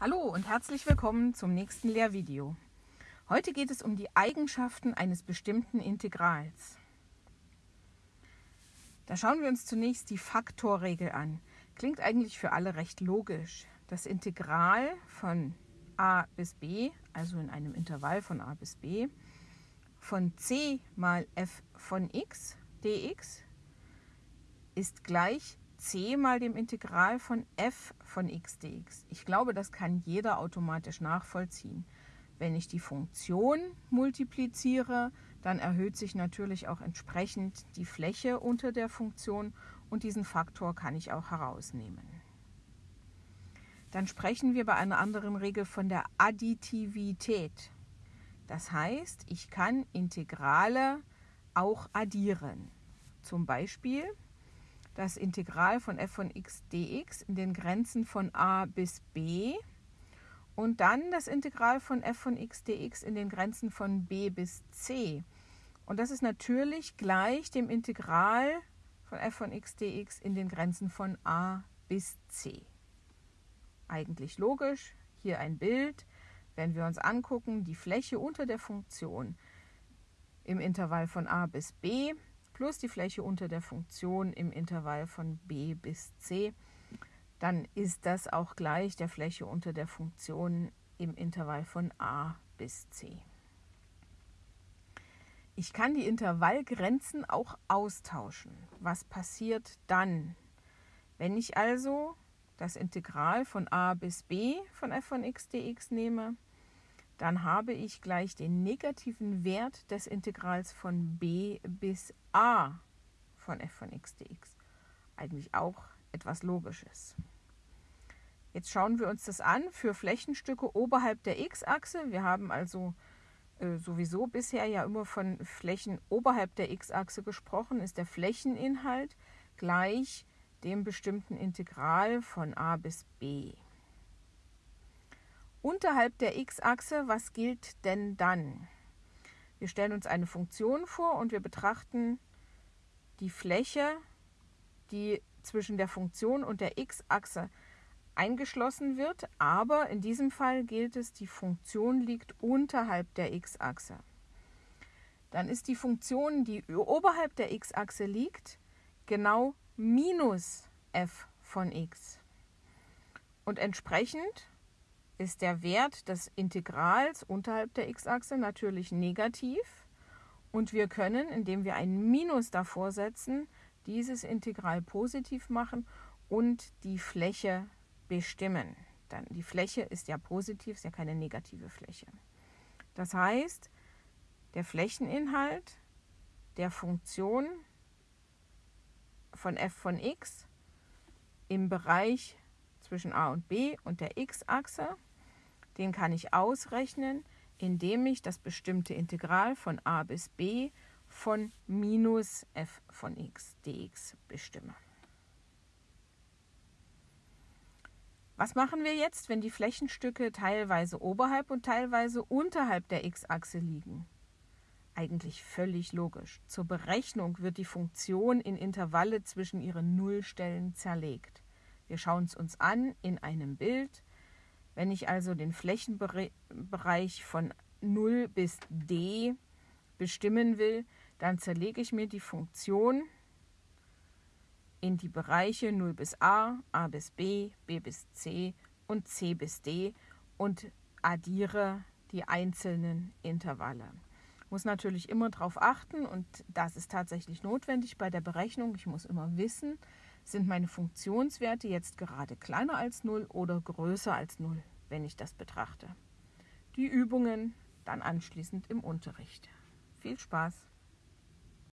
Hallo und herzlich willkommen zum nächsten Lehrvideo. Heute geht es um die Eigenschaften eines bestimmten Integrals. Da schauen wir uns zunächst die Faktorregel an. Klingt eigentlich für alle recht logisch. Das Integral von a bis b, also in einem Intervall von a bis b, von c mal f von x dx ist gleich c mal dem Integral von f von x dx. Ich glaube, das kann jeder automatisch nachvollziehen. Wenn ich die Funktion multipliziere, dann erhöht sich natürlich auch entsprechend die Fläche unter der Funktion und diesen Faktor kann ich auch herausnehmen. Dann sprechen wir bei einer anderen Regel von der Additivität. Das heißt, ich kann Integrale auch addieren. Zum Beispiel das Integral von f von x dx in den Grenzen von a bis b und dann das Integral von f von x dx in den Grenzen von b bis c. Und das ist natürlich gleich dem Integral von f von x dx in den Grenzen von a bis c. Eigentlich logisch, hier ein Bild. Wenn wir uns angucken, die Fläche unter der Funktion im Intervall von a bis b plus die Fläche unter der Funktion im Intervall von b bis c, dann ist das auch gleich der Fläche unter der Funktion im Intervall von a bis c. Ich kann die Intervallgrenzen auch austauschen. Was passiert dann? Wenn ich also das Integral von a bis b von f von x dx nehme, dann habe ich gleich den negativen Wert des Integrals von b bis a von f von x dx. Eigentlich auch etwas Logisches. Jetzt schauen wir uns das an für Flächenstücke oberhalb der x-Achse. Wir haben also äh, sowieso bisher ja immer von Flächen oberhalb der x-Achse gesprochen, ist der Flächeninhalt gleich dem bestimmten Integral von a bis b. Unterhalb der x-Achse, was gilt denn dann? Wir stellen uns eine Funktion vor und wir betrachten die Fläche, die zwischen der Funktion und der x-Achse eingeschlossen wird, aber in diesem Fall gilt es, die Funktion liegt unterhalb der x-Achse. Dann ist die Funktion, die oberhalb der x-Achse liegt, genau minus f von x. Und entsprechend ist der Wert des Integrals unterhalb der x-Achse natürlich negativ und wir können, indem wir ein Minus davor setzen, dieses Integral positiv machen und die Fläche bestimmen. Dann die Fläche ist ja positiv, ist ja keine negative Fläche. Das heißt, der Flächeninhalt der Funktion von f von x im Bereich zwischen a und b und der x-Achse den kann ich ausrechnen, indem ich das bestimmte Integral von a bis b von minus f von x dx bestimme. Was machen wir jetzt, wenn die Flächenstücke teilweise oberhalb und teilweise unterhalb der x-Achse liegen? Eigentlich völlig logisch. Zur Berechnung wird die Funktion in Intervalle zwischen ihren Nullstellen zerlegt. Wir schauen es uns an in einem Bild. Wenn ich also den Flächenbereich von 0 bis d bestimmen will, dann zerlege ich mir die Funktion in die Bereiche 0 bis a, a bis b, b bis c und c bis d und addiere die einzelnen Intervalle. Muss natürlich immer darauf achten und das ist tatsächlich notwendig bei der Berechnung. Ich muss immer wissen, sind meine Funktionswerte jetzt gerade kleiner als 0 oder größer als 0, wenn ich das betrachte? Die Übungen dann anschließend im Unterricht. Viel Spaß!